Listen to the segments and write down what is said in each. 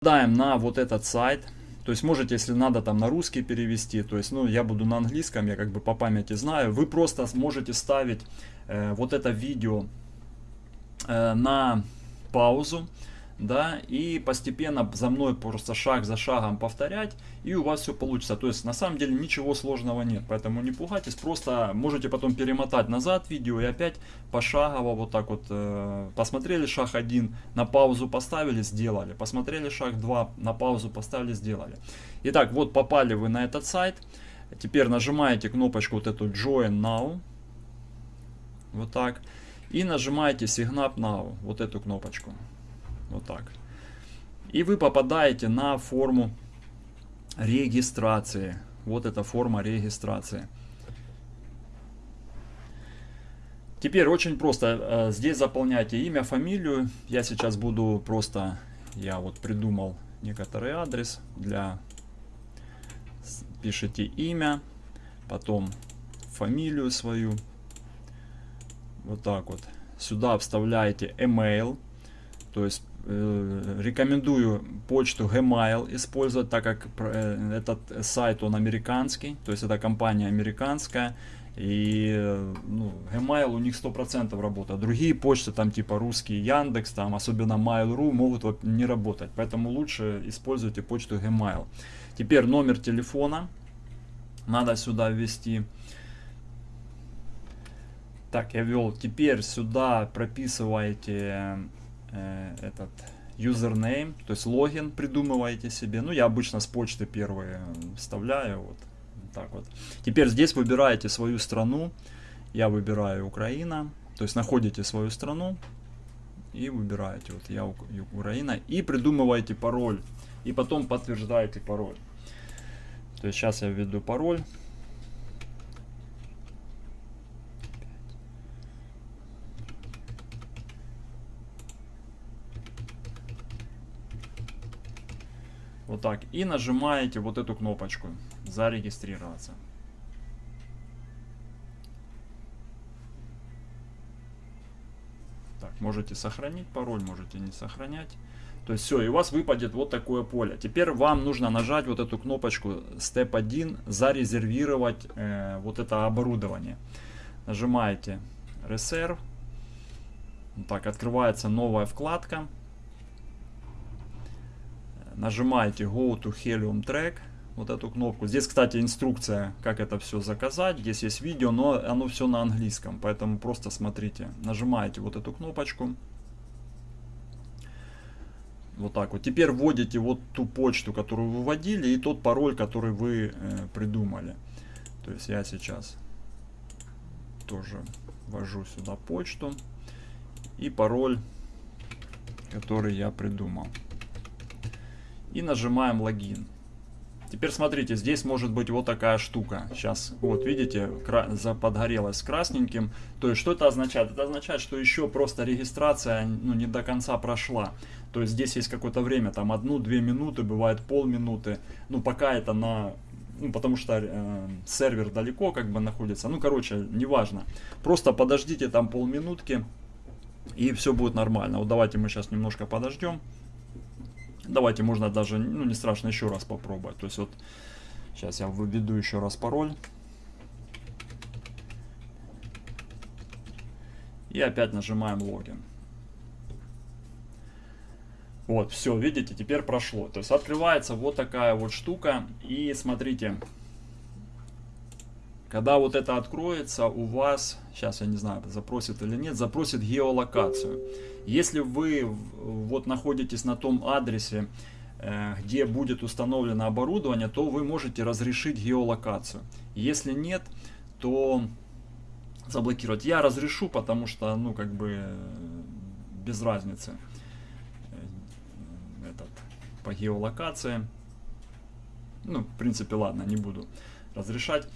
попадаем на вот этот сайт. То есть можете, если надо, там на русский перевести. То есть, ну, я буду на английском, я как бы по памяти знаю. Вы просто можете ставить э, вот это видео э, на паузу да, и постепенно за мной просто шаг за шагом повторять, и у вас все получится. То есть на самом деле ничего сложного нет, поэтому не пугайтесь, просто можете потом перемотать назад видео и опять пошагово вот так вот э, посмотрели шаг 1, на паузу поставили, сделали, посмотрели шаг 2, на паузу поставили, сделали. Итак, вот попали вы на этот сайт, теперь нажимаете кнопочку вот эту Join Now, вот так, и нажимаете Sign Up Now, вот эту кнопочку. Вот так. И вы попадаете на форму регистрации. Вот эта форма регистрации. Теперь очень просто. Э, здесь заполняйте имя, фамилию. Я сейчас буду просто... Я вот придумал некоторый адрес для... Пишите имя, потом фамилию свою. Вот так вот. Сюда вставляете email. То есть рекомендую почту Gmail использовать, так как э, этот сайт он американский, то есть это компания американская. И ну, Gmail у них 100% работает. Другие почты, там типа русский Яндекс, там особенно Mail.ru могут не работать. Поэтому лучше используйте почту Gmail. Теперь номер телефона надо сюда ввести. Так, я ввел. Теперь сюда прописываете Э, этот username, то есть логин придумываете себе. Ну, я обычно с почты первые вставляю, вот так вот. Теперь здесь выбираете свою страну. Я выбираю Украина, то есть находите свою страну и выбираете, вот я Украина, и придумываете пароль, и потом подтверждаете пароль. То есть сейчас я введу пароль. Вот так. И нажимаете вот эту кнопочку «Зарегистрироваться». Так, можете сохранить пароль, можете не сохранять. То есть все, и у вас выпадет вот такое поле. Теперь вам нужно нажать вот эту кнопочку Step 1, зарезервировать э, вот это оборудование. Нажимаете Reserve. Так, открывается новая вкладка нажимаете Go to Helium Track, вот эту кнопку. Здесь, кстати, инструкция, как это все заказать. Здесь есть видео, но оно все на английском, поэтому просто смотрите. Нажимаете вот эту кнопочку. Вот так вот. Теперь вводите вот ту почту, которую вы вводили, и тот пароль, который вы э, придумали. То есть я сейчас тоже ввожу сюда почту и пароль, который я придумал и нажимаем логин. Теперь смотрите, здесь может быть вот такая штука. Сейчас, вот видите, подгорелась красненьким. То есть, что это означает? Это означает, что еще просто регистрация ну, не до конца прошла. То есть, здесь есть какое-то время, там одну-две минуты, бывает полминуты. Ну, пока это на... Ну, потому что э, сервер далеко как бы находится. Ну, короче, неважно. Просто подождите там полминутки, и все будет нормально. Вот давайте мы сейчас немножко подождем. Давайте можно даже, ну не страшно, еще раз попробовать. То есть вот сейчас я введу еще раз пароль. И опять нажимаем логин. Вот, все, видите, теперь прошло. То есть открывается вот такая вот штука. И смотрите, когда вот это откроется, у вас, сейчас я не знаю, запросит или нет, запросит геолокацию. Если вы вот находитесь на том адресе, э, где будет установлено оборудование, то вы можете разрешить геолокацию. Если нет, то заблокировать. Я разрешу, потому что, ну, как бы, без разницы. Э, этот, по геолокации. Ну, в принципе, ладно, не буду разрешать.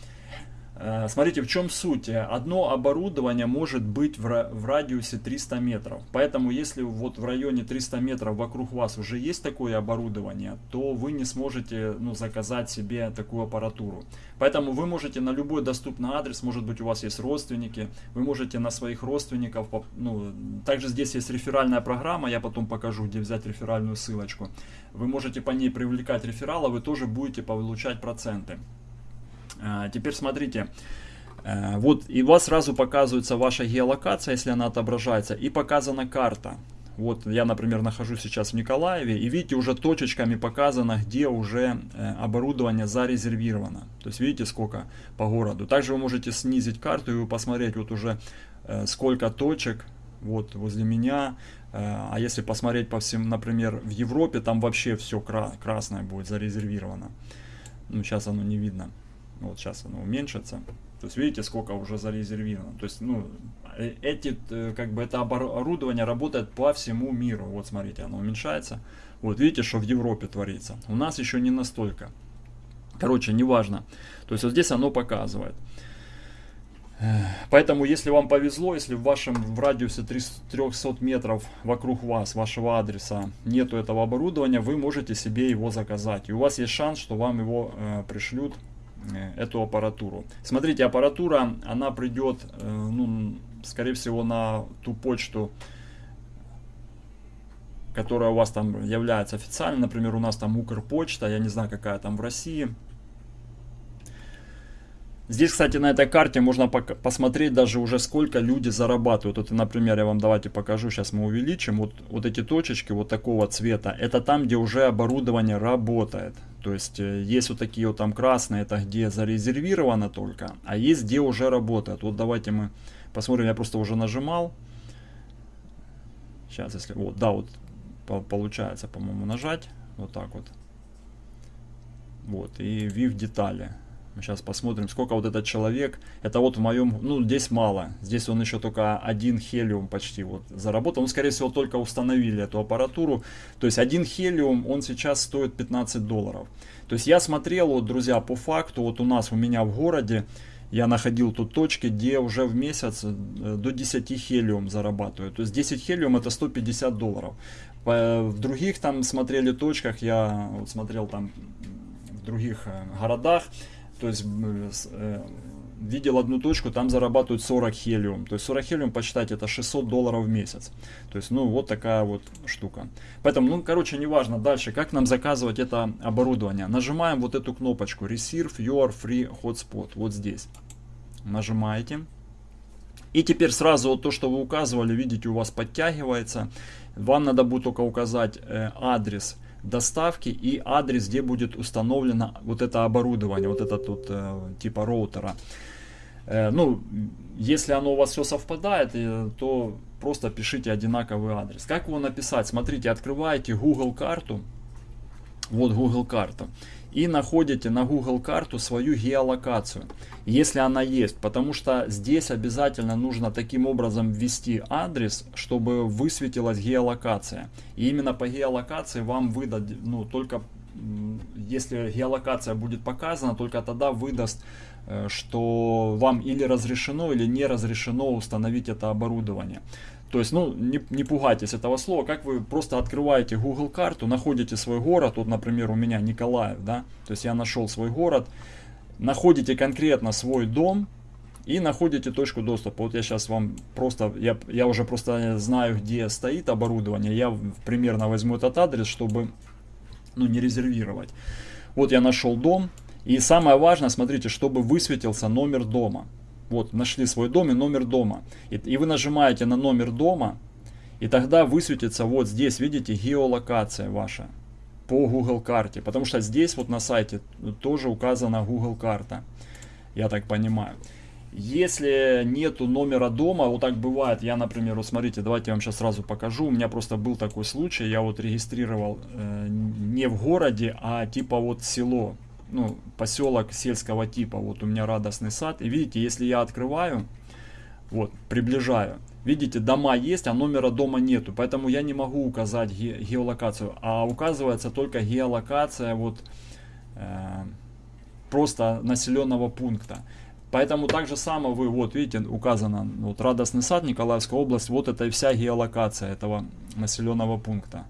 Э, смотрите, в чем суть. Одно оборудование может быть в радиусе 300 метров. Поэтому, если вот в районе 300 метров вокруг вас уже есть такое оборудование, то вы не сможете ну, заказать себе такую аппаратуру. Поэтому вы можете на любой доступный адрес, может быть у вас есть родственники, вы можете на своих родственников, ну, также здесь есть реферальная программа, я потом покажу, где взять реферальную ссылочку. Вы можете по ней привлекать реферала, вы тоже будете получать проценты. А, теперь смотрите, э, вот и у вас сразу показывается ваша геолокация, если она отображается, и показана карта. Вот я, например, нахожусь сейчас в Николаеве, и видите, уже точечками показано, где уже э, оборудование зарезервировано. То есть видите, сколько по городу. Также вы можете снизить карту и посмотреть вот уже э, сколько точек вот возле меня. А если посмотреть по всем, например, в Европе, там вообще все красное будет зарезервировано. Ну, сейчас оно не видно. Вот сейчас оно уменьшится. То есть видите, сколько уже зарезервировано. То есть, ну, э, эти, э, как бы это оборудование работает по всему миру. Вот смотрите, оно уменьшается. Вот видите, что в Европе творится. У нас еще не настолько. Короче, неважно. То есть вот здесь оно показывает. Поэтому, если вам повезло, если в вашем в радиусе 300 метров вокруг вас, вашего адреса, нету этого оборудования, вы можете себе его заказать. И у вас есть шанс, что вам его э, пришлют эту аппаратуру. Смотрите, аппаратура, она придет, э, ну, скорее всего, на ту почту, которая у вас там является официальной. Например, у нас там Укрпочта, я не знаю, какая там в России. Здесь, кстати, на этой карте можно посмотреть даже уже сколько люди зарабатывают. Вот, например, я вам давайте покажу, сейчас мы увеличим. Вот, вот эти точечки вот такого цвета, это там, где уже оборудование работает. То есть э, есть вот такие вот там красные, это где зарезервировано только, а есть где уже работает. Вот давайте мы посмотрим, я просто уже нажимал. Сейчас, если, вот, да, вот получается, по-моему, нажать, вот так вот. Вот, и view детали. Сейчас посмотрим, сколько вот этот человек. Это вот в моем, ну здесь мало. Здесь он еще только один хелиум почти вот заработал. Ну, скорее всего, только установили эту аппаратуру. То есть один хелиум, он сейчас стоит 15 долларов. То есть я смотрел, вот, друзья, по факту, вот у нас, у меня в городе, я находил тут точки, где уже в месяц э, до 10 хелиум зарабатываю. То есть 10 хелиум это 150 долларов. В других там смотрели точках, я вот смотрел там в других э, городах, то есть э, видел одну точку, там зарабатывают 40 хелиум. То есть 40 хелиум, посчитать, это 600 долларов в месяц. То есть, ну, вот такая вот штука. Поэтому, ну, короче, неважно. Дальше, как нам заказывать это оборудование? Нажимаем вот эту кнопочку Receive Your Free Hotspot. Вот здесь. Нажимаете. И теперь сразу вот то, что вы указывали, видите, у вас подтягивается. Вам надо будет только указать э, адрес доставки и адрес, где будет установлено вот это оборудование, вот это тут э, типа роутера. Э, ну, если оно у вас все совпадает, э, то просто пишите одинаковый адрес. Как его написать? Смотрите, открываете Google карту. Вот Google карта и находите на Google карту свою геолокацию, если она есть, потому что здесь обязательно нужно таким образом ввести адрес, чтобы высветилась геолокация. И именно по геолокации вам выдать, ну только если геолокация будет показана, только тогда выдаст, э, что вам или разрешено, или не разрешено установить это оборудование. То есть, ну, не, не пугайтесь этого слова, как вы просто открываете Google карту, находите свой город, вот, например, у меня Николаев, да, то есть я нашел свой город, находите конкретно свой дом и находите точку доступа. Вот я сейчас вам просто, я, я уже просто знаю, где стоит оборудование, я примерно возьму этот адрес, чтобы, ну, не резервировать. Вот я нашел дом, и самое важное, смотрите, чтобы высветился номер дома. Вот, нашли свой дом и номер дома. И, и вы нажимаете на номер дома, и тогда высветится вот здесь, видите, геолокация ваша по Google карте. Потому что здесь вот на сайте тоже указана Google карта. Я так понимаю. Если нету номера дома, вот так бывает, я, например, вот смотрите, давайте я вам сейчас сразу покажу. У меня просто был такой случай, я вот регистрировал э, не в городе, а типа вот село ну, поселок сельского типа. Вот у меня радостный сад. И видите, если я открываю, вот, приближаю, видите, дома есть, а номера дома нету. Поэтому я не могу указать ге геолокацию. А указывается только геолокация вот э, просто населенного пункта. Поэтому так же само вы, вот видите, указано, вот Радостный сад, Николаевская область, вот это и вся геолокация этого населенного пункта.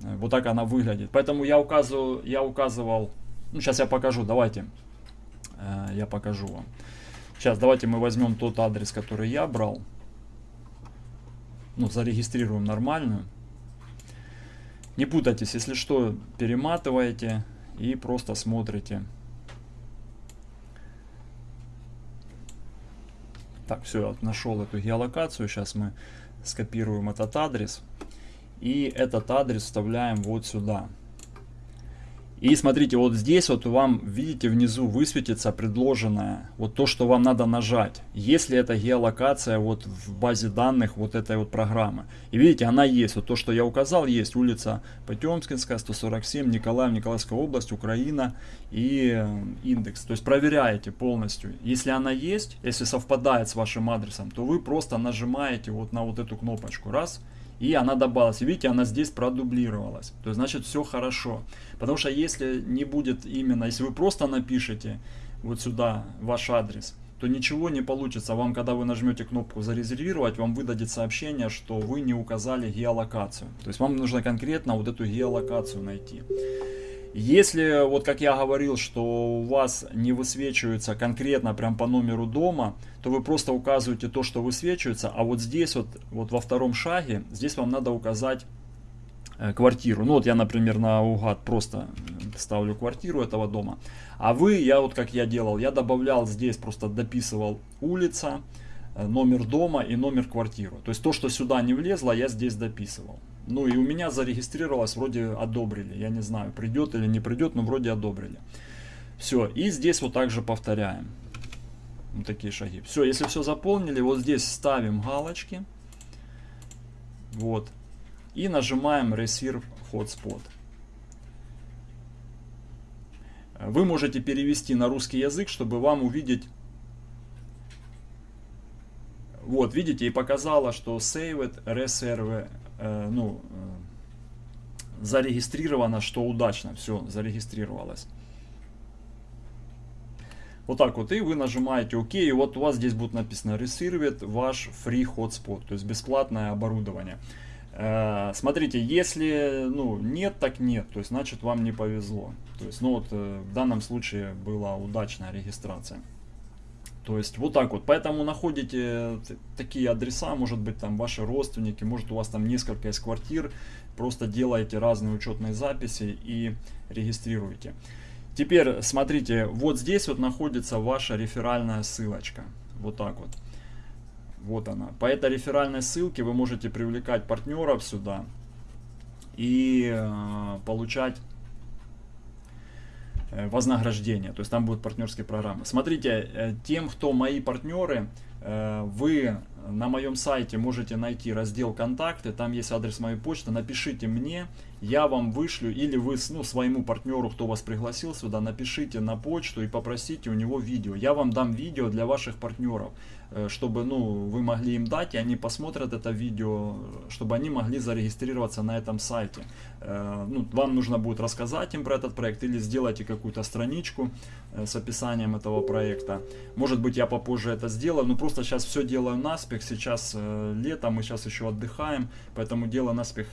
Вот так она выглядит. Поэтому я указываю, я указывал, ну сейчас я покажу, давайте, э, я покажу вам. Сейчас давайте мы возьмем тот адрес, который я брал. Ну, зарегистрируем нормальную. Не путайтесь, если что, перематываете и просто смотрите. Так, все, нашел эту геолокацию. Сейчас мы скопируем этот адрес. И этот адрес вставляем вот сюда. И смотрите, вот здесь вот вам, видите, внизу высветится предложенное, вот то, что вам надо нажать, если это геолокация вот в базе данных вот этой вот программы. И видите, она есть, вот то, что я указал, есть улица Потемкинская, 147, Николаев, Николаевская область, Украина и э, индекс. То есть проверяете полностью. Если она есть, если совпадает с вашим адресом, то вы просто нажимаете вот на вот эту кнопочку, раз, и она добавилась. Видите, она здесь продублировалась. То есть, значит, все хорошо. Потому что если не будет именно, если вы просто напишете вот сюда ваш адрес, то ничего не получится. Вам, когда вы нажмете кнопку «Зарезервировать», вам выдадет сообщение, что вы не указали геолокацию. То есть вам нужно конкретно вот эту геолокацию найти. Если, вот как я говорил, что у вас не высвечивается конкретно прям по номеру дома, то вы просто указываете то, что высвечивается, а вот здесь вот, вот во втором шаге, здесь вам надо указать э, квартиру. Ну вот я, например, на угад просто ставлю квартиру этого дома. А вы, я вот как я делал, я добавлял здесь, просто дописывал улица, э, номер дома и номер квартиры. То есть то, что сюда не влезло, я здесь дописывал. Ну и у меня зарегистрировалось, вроде одобрили. Я не знаю, придет или не придет, но вроде одобрили. Все, и здесь вот также повторяем. Вот такие шаги. Все, если все заполнили, вот здесь ставим галочки. Вот. И нажимаем Reserve Hotspot. Вы можете перевести на русский язык, чтобы вам увидеть вот, видите, и показала, что Saved Reserve ну, э, зарегистрировано, что удачно, все, зарегистрировалось. Вот так вот, и вы нажимаете ОК, и вот у вас здесь будет написано Reserved ваш free hotspot, то есть бесплатное оборудование. Э, смотрите, если ну, нет, так нет, то есть значит вам не повезло. То есть, ну вот в данном случае была удачная регистрация. То есть вот так вот. Поэтому находите такие адреса, может быть там ваши родственники, может у вас там несколько из квартир. Просто делаете разные учетные записи и регистрируете. Теперь смотрите, вот здесь вот находится ваша реферальная ссылочка. Вот так вот. Вот она. По этой реферальной ссылке вы можете привлекать партнеров сюда и э, получать Э, вознаграждения, то есть там будут партнерские программы. Смотрите, э, тем, кто мои партнеры, э, вы на моем сайте можете найти раздел «Контакты», там есть адрес моей почты, напишите мне, я вам вышлю, или вы ну, своему партнеру, кто вас пригласил сюда, напишите на почту и попросите у него видео. Я вам дам видео для ваших партнеров, э, чтобы ну, вы могли им дать, и они посмотрят это видео, чтобы они могли зарегистрироваться на этом сайте. Э, ну, вам нужно будет рассказать им про этот проект, или сделайте какую-то страничку э, с описанием этого проекта. Может быть, я попозже это сделаю, но просто сейчас все делаю наспех, сейчас лето, мы сейчас еще отдыхаем, поэтому делаю наспех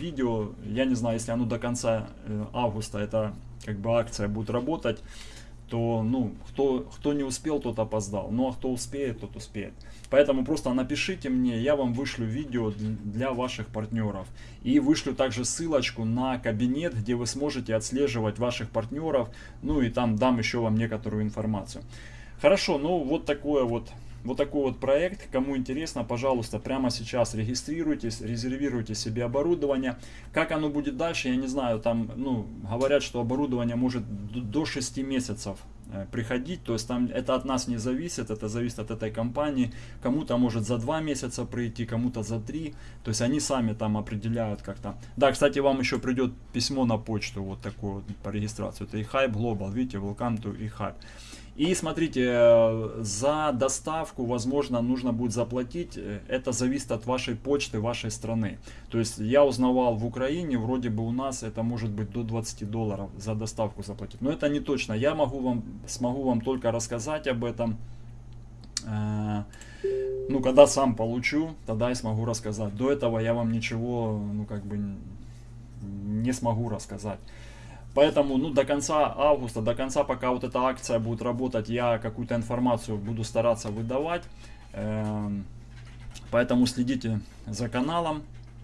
видео, я не знаю, если оно до конца э, августа, эта как бы акция будет работать, то, ну, кто, кто не успел, тот опоздал. Ну, а кто успеет, тот успеет. Поэтому просто напишите мне, я вам вышлю видео для ваших партнеров. И вышлю также ссылочку на кабинет, где вы сможете отслеживать ваших партнеров. Ну, и там дам еще вам некоторую информацию. Хорошо, ну, вот такое вот вот такой вот проект. Кому интересно, пожалуйста, прямо сейчас регистрируйтесь, резервируйте себе оборудование. Как оно будет дальше, я не знаю. Там, ну, говорят, что оборудование может до 6 месяцев э, приходить, то есть там это от нас не зависит, это зависит от этой компании, кому-то может за 2 месяца прийти, кому-то за 3, то есть они сами там определяют как-то. Да, кстати, вам еще придет письмо на почту, вот такое вот по регистрации, это eHype Global, видите, welcome to eHype. И смотрите, э, за доставку, возможно, нужно будет заплатить. Э, это зависит от вашей почты, вашей страны. То есть я узнавал в Украине, вроде бы у нас это может быть до 20 долларов за доставку заплатить. Но это не точно. Я могу вам, смогу вам только рассказать об этом. Э, ну, когда сам получу, тогда я смогу рассказать. До этого я вам ничего, ну, как бы не смогу рассказать. Поэтому ну, до конца августа, до конца, пока вот эта акция будет работать, я какую-то информацию буду стараться выдавать. Эм, поэтому следите за каналом.